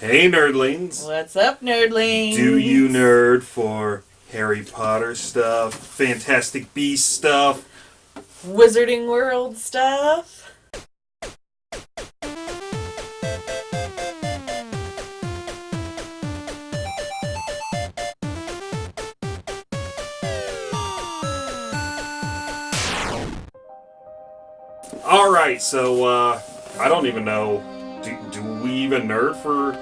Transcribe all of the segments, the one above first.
Hey, nerdlings. What's up, nerdlings? Do you nerd for Harry Potter stuff, Fantastic Beast stuff? Wizarding World stuff? All right, so uh, I don't even know. Do, do we even nerd for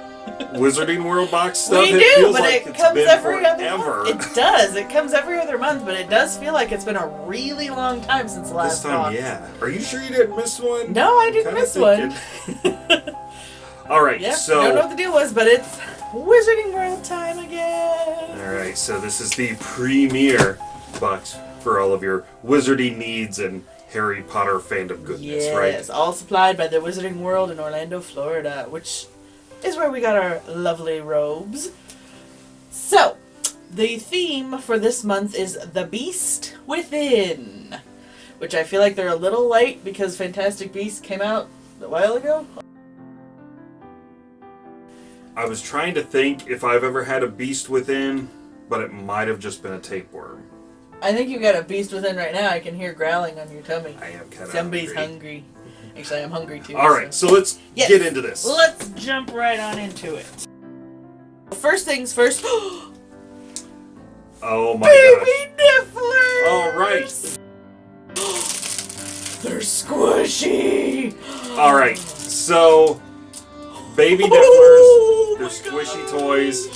Wizarding World box stuff? we it do, feels but like it comes every forever. other month. It does. It comes every other month, but it does feel like it's been a really long time since the this last time, box. yeah. Are you sure you didn't miss one? No, I didn't Kinda miss one. All right, Yep, so I don't know what the deal was, but it's Wizarding World time again. All right, so this is the premier box for all of your wizarding needs and Harry Potter fandom goodness, Yes, right? Yes, all supplied by the Wizarding World in Orlando, Florida, which is where we got our lovely robes. So, the theme for this month is The Beast Within, which I feel like they're a little late because Fantastic Beasts came out a while ago. I was trying to think if I've ever had a beast within, but it might have just been a tapeworm. I think you've got a Beast Within right now. I can hear growling on your tummy. I am kind of Somebody's hungry. hungry. Actually, I'm hungry too. All right, so let's Yes. get into this. Let's jump right on into it. First things first. Oh my gosh! Baby Nifflers! All right, They're squishy! all right. So, baby oh Nifflers, Oh they're squishy God. toys.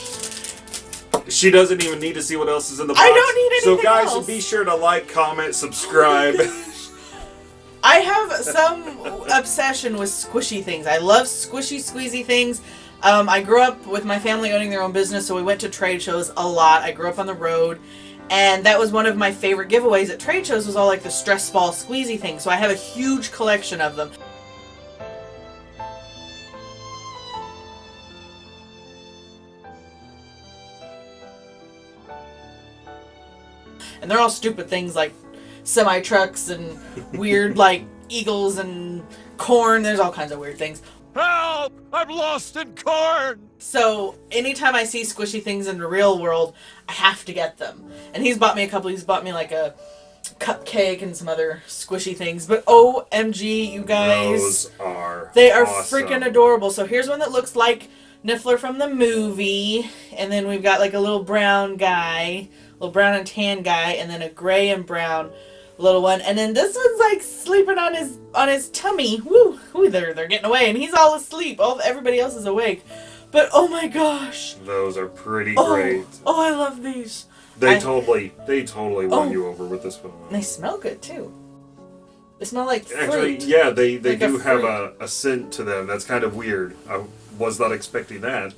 She doesn't even need to see what else is in the box. I don't need anything So, guys, else. be sure to like, comment, subscribe. I have some obsession with squishy things. I love squishy, squeezy things. Um, I grew up with my family owning their own business, so we went to trade shows a lot. I grew up on the road, and that was one of my favorite giveaways at trade shows. Was all like the stress ball squeezy things. So I have a huge collection of them. And they're all stupid things like semi trucks and weird like eagles and corn. There's all kinds of weird things. Help! I'm lost in corn! So anytime I see squishy things in the real world, I have to get them. And he's bought me a couple. He's bought me like a cupcake and some other squishy things. But OMG, you guys. Those are They are awesome. freaking adorable. So here's one that looks like Niffler from the movie, and then we've got like a little brown guy, little brown and tan guy, and then a gray and brown little one, and then this one's like sleeping on his on his tummy. Woo, woo they're they're getting away, and he's all asleep. All everybody else is awake. But oh my gosh, Those are pretty oh, great. oh I love these. They I- totally, they totally won Oh. you over with this one. They smell good too. They smell like fruit. Actually, yeah, they they Like a do have a, a scent to them. That's kind of weird. I was not expecting that.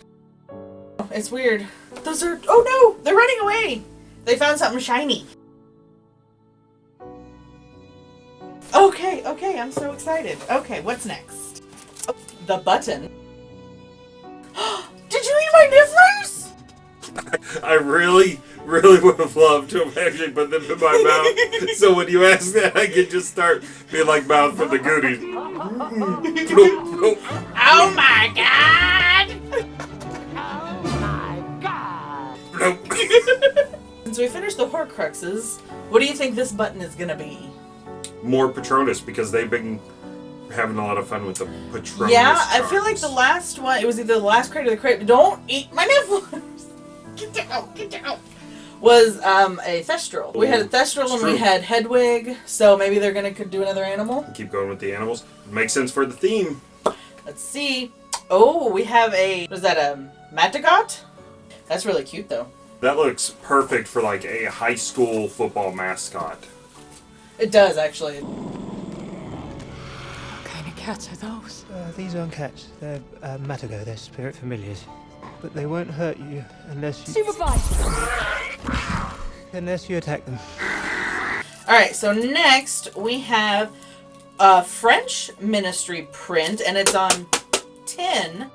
It's weird. Those are. Oh no! They're running away! They found something shiny. Okay, okay, I'm so excited. Okay, what's next? Oh, the button. Did you eat my nifflers? I really, really would have loved to have actually put them in my mouth. so when you ask that, I could just start being like mouth for the goodies. oh my god! Oh my god! Since we finished the Horcruxes, what do you think this button is gonna be? More Patronus because they've been having a lot of fun with the Patronus. yeah, I feel like the last one, it was either the last crate or the crate. Don't eat my nipples! Get down, get down! Was um, a Thestral. We had a Ooh, Thestral and we had Hedwig, so maybe they're gonna could do another animal. keep going with the animals. Makes sense for the theme. Let's see. Oh, we have a, was that a Matagot? That's really cute though. That looks perfect for like a high school football mascot. It does actually. What kind of cats are those? Uh, these aren't cats. They're uh, Matago. They're spirit familiars. But they won't hurt you unless you supervise. unless you attack them. Alright, so next we have a French ministry print, and it's on tin.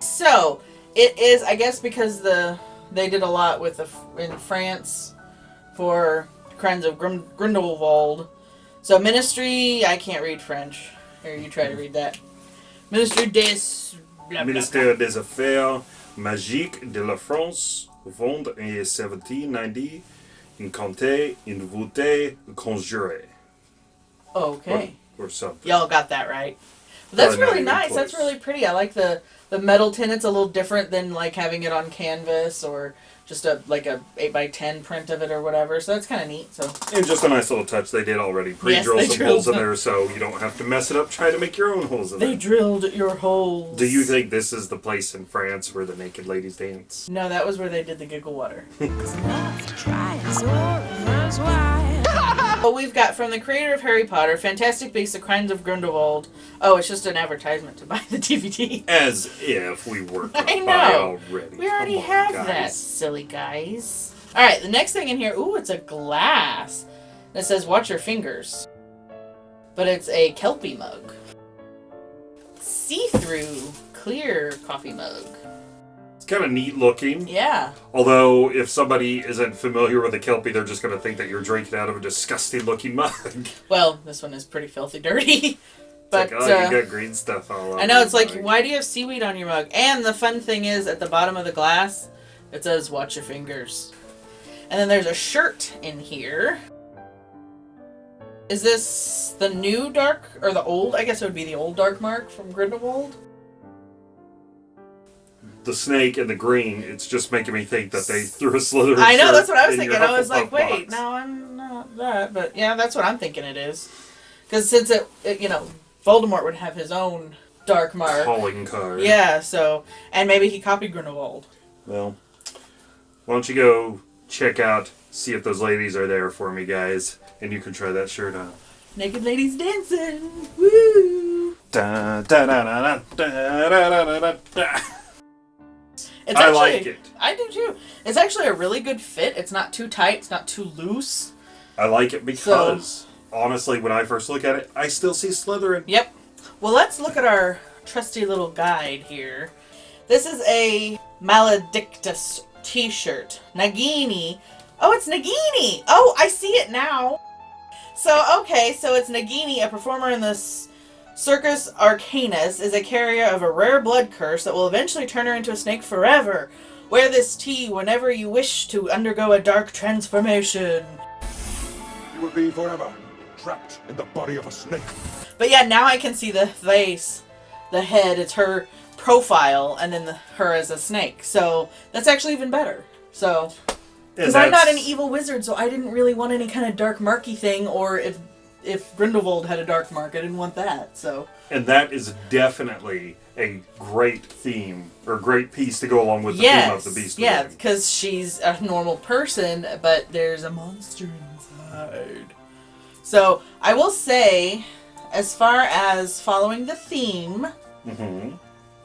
So, it is, I guess, because the they did a lot with the in France for Crimes of Grim, Grindelwald. So, ministry, I can't read French. Here, you try to read that. Ministry des. Blah, Ministère des Affaires Magiques de la France, vend en 1790 une comté, une voûtée conjurée. blah. Or, Okay. or something. Y'all got that right. That's really even nice. That's really pretty. I like the the metal tin. It's a little different than like having it on canvas or just a like a eight by ten print of it or whatever. So that's kind of neat. So And just a nice little touch they did already. Pre-drill they some drilled holes in there so you don't have to mess it up trying to make your own holes in they there. They drilled your holes. Do you think this is the place in France where the naked ladies dance? No, that was where they did the giggle water. What we've got from the creator of Harry Potter, Fantastic Beasts: The Crimes of Grindelwald. Oh, it's just an advertisement to buy the DVD. As if we weren't I know. already. We already on, have guys. that, silly guys. All right, the next thing in here. Ooh, it's a glass. It says "Watch your fingers," but it's a kelpie mug. See-through, clear coffee mug. Kind of neat looking. Yeah. Although, if somebody isn't familiar with a Kelpie, they're just going to think that you're drinking out of a disgusting looking mug. Well, this one is pretty filthy dirty. But like, oh, uh, you got green stuff all over I know it's like, mug. why do you have seaweed on your mug? And the fun thing is, at the bottom of the glass, it says "Watch your fingers." And then there's a shirt in here. Is this the new dark or the old? I guess it would be the old dark mark from Grindelwald. The snake and the green, it's just making me think that they threw a Slytherin I know that's what I was thinking. I was like, wait, box. no, I'm not that. But yeah, that's what I'm thinking it is. Because since it, it, you know, Voldemort would have his own dark mark. Calling card. Yeah, so and maybe he copied Grindelwald. Well, why don't you go check out, see if those ladies are there for me, guys, and you can try that shirt on. Naked ladies dancing. Woo! Da, da, da, da, da, da, da, da, da, da. It's I actually, like it. I do too. It's actually a really good fit. It's not too tight. It's not too loose. I like it because, honestly, when I first look at it, I still see Slytherin. Yep. Well, let's look at our trusty little guide here. This is a Maledictus t-shirt. Nagini. Oh, it's Nagini. Oh, I see it now. So, okay, so it's Nagini, a performer in this Circus Arcanus, is a carrier of a rare blood curse that will eventually turn her into a snake forever. Wear this tee whenever you wish to undergo a dark transformation. You will be forever trapped in the body of a snake. But yeah, now I can see the face, the head. It's her profile, and then the, her as a snake. So that's actually even better. So because I'm not an evil wizard, so I didn't really want any kind of dark marky thing. Or if if Grindelwald had a dark mark, I didn't want that. So And that is definitely a great theme or great piece to go along with the theme of the beast. yeah, because she's a normal person, but there's a monster inside. So I will say, as far as following the theme. Mhm.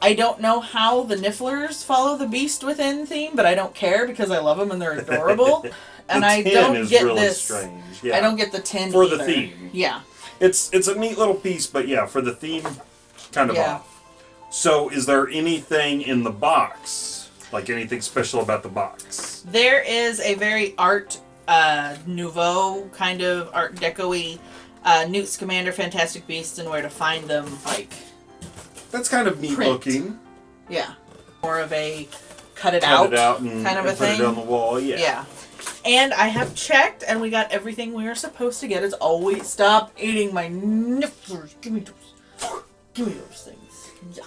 I don't know how the Nifflers follow the Beast Within theme, but I don't care because I love them and they're adorable. and I don't get really this. strange. Yeah. I don't get the tin For the theme. Yeah, It's it's a neat little piece, but yeah, for the theme, kind of Yeah. off. So, is there anything in the box, like anything special about the box? there is a very art uh, nouveau kind of Art Deco-y uh, Newt Scamander Fantastic Beasts and where to find them. Like, That's kind of neat Print. looking. yeah, more of a cut it Cut out, it out kind of a put thing. it on the wall. Yeah. Yeah. And I have checked, and we got everything we were supposed to get. It's always stop eating my nifflers. Give me those. Give me those things. Yeah.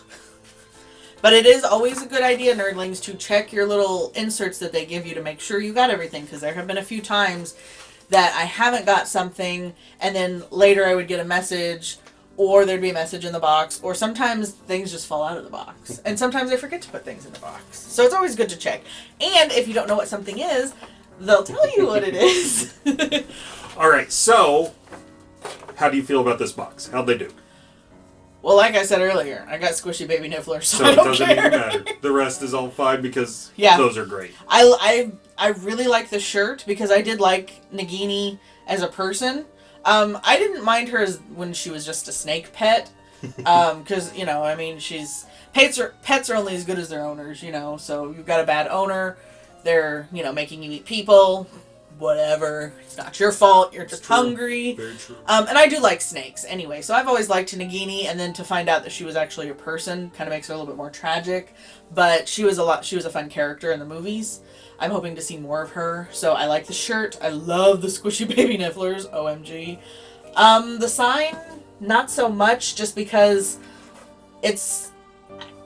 But it is always a good idea, nerdlings, to check your little inserts that they give you to make sure you got everything. Because there have been a few times that I haven't got something, and then later I would get a message, or there'd be a message in the box, or sometimes things just fall out of the box. And sometimes I forget to put things in the box. So it's always good to check. And if you don't know what something is, they'll tell you what it is. All right. So, how do you feel about this box? How'd they do? well, like I said earlier, I got squishy baby niffler, so, So I it don't doesn't care. even matter. The rest is all fine because Yeah. those are great. I, I, I really like the shirt because I did like Nagini as a person. Um, I didn't mind her as when she was just a snake pet. Um, cause, you know, I mean, she's, pets are, pets are only as good as their owners, you know, so you've got a bad owner, they're, you know, making you eat people, whatever. It's not your fault. You're just hungry. Very true. Um, and I do like snakes anyway, so I've always liked Nagini, and then to find out that she was actually a person kind of makes her a little bit more tragic. But she was a lot. She was a fun character in the movies. I'm hoping to see more of her. So I like the shirt. I love the squishy baby nifflers. Omg. Um, the sign, not so much, just because it's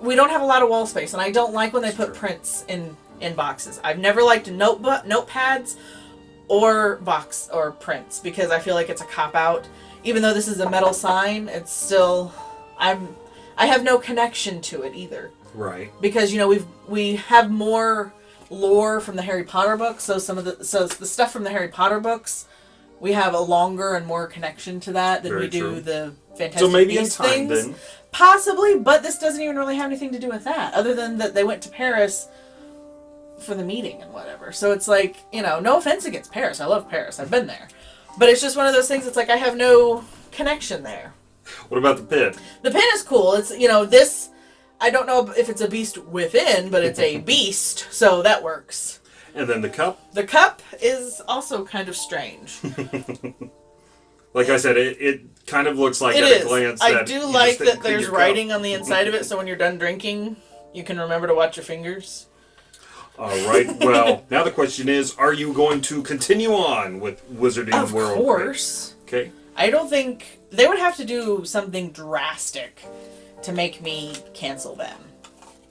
we don't have a lot of wall space, and I don't like when they put prints in in boxes. I've never liked notebook notepads or box or prints because I feel like it's a cop out. Even though this is a metal sign, it's still I'm I have no connection to it either Right. because you know we've we have more lore from the Harry Potter books. So some of the so the stuff from the Harry Potter books, we have a longer and more connection to that than Very we do true. the Fantastic So maybe in time things. then. Possibly, but this doesn't even really have anything to do with that, other than that they went to Paris for the meeting and whatever. So it's like, you know, no offense against Paris. I love Paris. I've been there. But it's just one of those things, it's like I have no connection there. What about the pit? The pin is cool. It's, you know, this, I don't know if it's a beast within, but it's a beast, so that works. And then the cup. The cup is also kind of strange. Like I said, it, it kind of looks like It at is. a glance. I do like that there's writing on the inside of it, so when you're done drinking, you can remember to watch your fingers. All right. Well, now the question is: Are you going to continue on with Wizarding Of World? Of course. Okay. I don't think they would have to do something drastic to make me cancel them.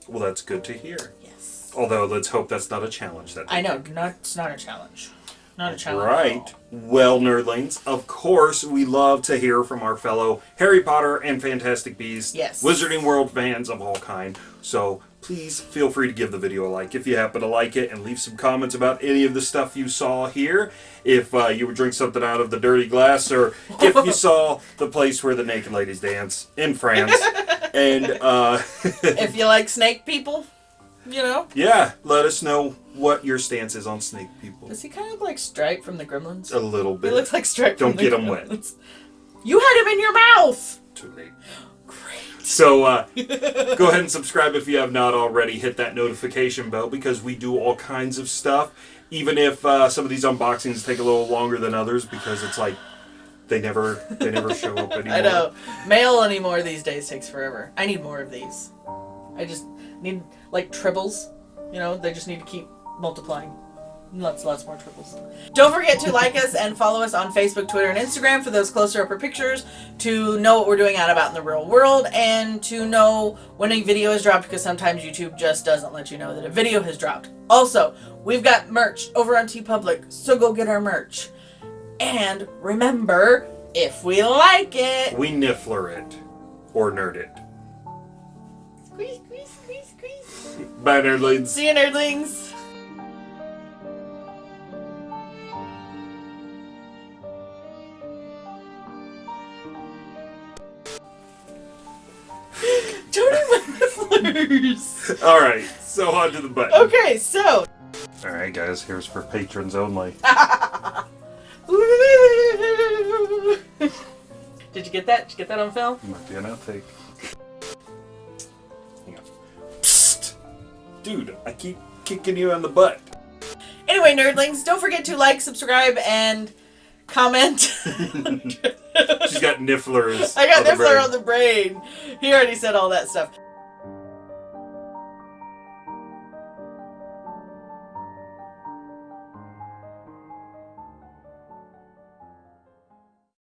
Well, that's good to hear. Yes. Although, let's hope that's not a challenge. That I know, not it's not a challenge. Not a challenge. Right. Well, nerdlings, of course, we love to hear from our fellow Harry Potter and Fantastic Beasts, Yes. Wizarding World fans of all kind. So please feel free to give the video a like if you happen to like it, and leave some comments about any of the stuff you saw here. If uh, you would drink something out of the dirty glass, or if you saw the place where the naked ladies dance in France, and uh, if you like snake people, you know. yeah, let us know what your stance is on snake people. Does he kind of look like Stripe from the Gremlins? A little bit. He looks like Stripe Don't from the get 'em wet. You had him in your mouth! Too late. Great. So uh, go ahead and subscribe if you have not already. Hit that notification bell because we do all kinds of stuff. Even if uh, some of these unboxings take a little longer than others because it's like they never they never show up anymore. I know. Mail anymore these days takes forever. I need more of these. I just need, like, tribbles. You know, they just need to keep multiplying. Lots, lots more tribbles. Don't forget to like us and follow us on Facebook, Twitter, and Instagram for those closer upper pictures to know what we're doing out about in the real world and to know when a video is dropped because sometimes YouTube just doesn't let you know that a video has dropped. Also, we've got merch over on TeePublic, so go get our merch. And remember, if we like it, We niffler it or nerd it. squeeze, squeeze, squeeze, squeeze. Bye, nerdlings. See you, nerdlings. Flowers. All right, so on to the button. Okay, so. All right, guys, here's for patrons only. Did you get that? Did you get that on film? Might be an outtake. Hang on. Psst, dude, I keep kicking you in the butt. Anyway, nerdlings, don't forget to like, subscribe, and comment. She's got nifflers. I got on the Niffler brain. on the brain. He already said all that stuff.